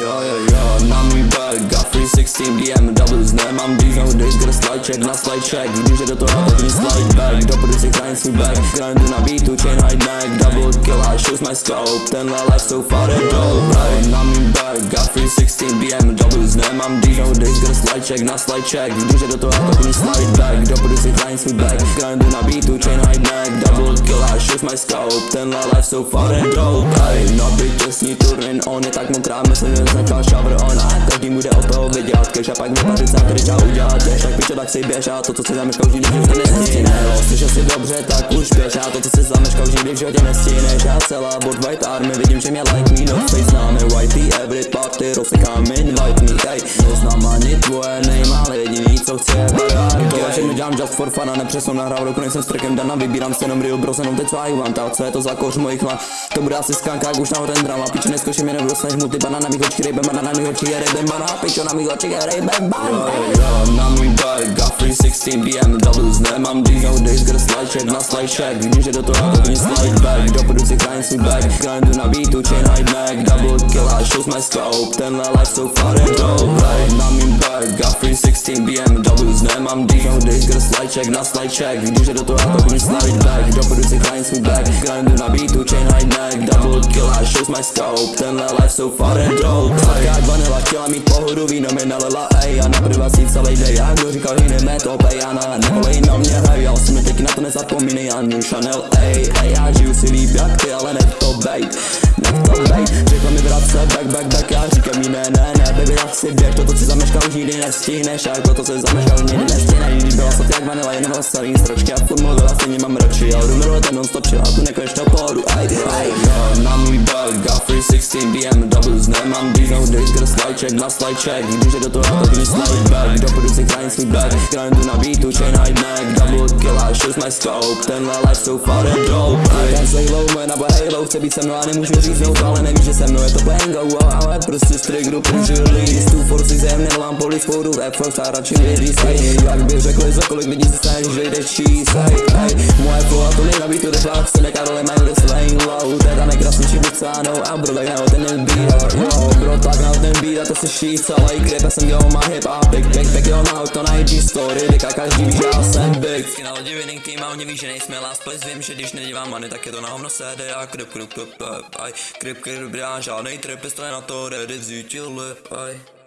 Jo, jo, jo, na můj back, got 316 BMWs, nemám dýz, nowadays gotta slide check, na check, vidím, že do toho mi slide back, do produci grind svůj back, grindu na beatu, chain high neck, double kill, I shows my scope, tenhle life so far je dope, hey, na můj back, got 316 BMWs, nemám dýz, nowadays gotta slide check, na check, vidím, že do toho mi slide back, do produci grind svůj back, grindu na beatu, chain high neck, double kill, I shows my scope, tenhle life so far je dope, bytě turnin, on je tak mokrá, že značka šavr. Ona Každý bude od toho vydělat. Cash a pak mi tady čau udělat cash Tak pičo tak si běž. A to co si zameškal už nikdy v životě nestíneš Slyšel si dobře tak už běž. A to co si zameškal už nikdy v životě nestíneš Já celá bod white army vidím že mě like me no face známe. Whitey every party rozsekám invite me. Hej Neznám ani tvoje ale jediný co chci je variety To všechno dělám just for fun a nepřesnou nahrál roku nejsem s trackem dana Vybírám si jenom real bros jenom teď co I want a co je to za koř mojich lan To bude asi skanka jak už nahoře drama. Piče neskočím mě nedostaneš mu ty banana na mých očích rejbem banana na mých očích je rejbem banana. Pičo na mých očích je rejbem banana. Jo, na můj bike, got 316 BMWs Nemám dýz, nowadays gotta slide check na slide check Vidím, že do toho tak mi slide back. Do produci grind svůj back Grindu na beatu, chain high neck Double kill, I shows my scope. Tenhle life so far je dope. Right, na mým bike, got 316 BMWs Nemám dýz, nowadays gotta slide check na slide check. Vidím, že do toho tak mi slide back. Do produci grind svůj back. Grindu na beatu, chain high neck. Double kill, I shows my scope. Tenhle life so far je dope Sladká jak vanila, chtěla mít pohodu, víno mi nalila, ej. A na privací celý day, já kdo říkal jiný metop, ej A na nevolej na mě, hej, já si mi teď na to nezapomínej, New Chanel, ej. Ej, já žiju si líp jak ty, ale nech si to, zameškal, už nikdy nestihneš, jak to, co si zameškal, nikdy nestihneš, když byla sladká jak vanila, jen byla starý stročky a furt mluvila, stejně mám radši, jdu milovat ten non-stop chill, a tu nekonečnou pohodu, ej, ej, jo, na můj bug, got 316 BMWs, nemám nowadays gotta slide check, na check, když je do toho tak mi slide back, do produci grind svůj back, grindu na beatu, chain high neck, double kill, I shows my scope, tenhle life so far je dope, moje nabo halo, chce být se mnou a nemůžu říznout, ale nevíš, že se mnou je to bango, ale prostě z triggeru použiju list, tu forci zem, nevolám poli sporu, rap first a radši věří si, jak bych řekl, za kolik lidí se staneš, že jdeš číst, moje flow a to nejnabít tu deflace, nekarole mají kde slaying low, teda nejkrásnější vycánou a bro, tak na ten beat, jo, bro, tak na ten beat a to se šíc, ale i já jsem dělal má hip a big, big, big, jo, na auto na IG story, vyká každý ví, že já jsem big. Vždycky na lodi winning team a oni ví, že nejsme last place, vím, že když nedívám money, tak je to na hovno sede jeg kryp, kryp, kryp, ei. Kryp, kryp, bransjen, jeg trepper steiner, tårer, det syter, løp, ei.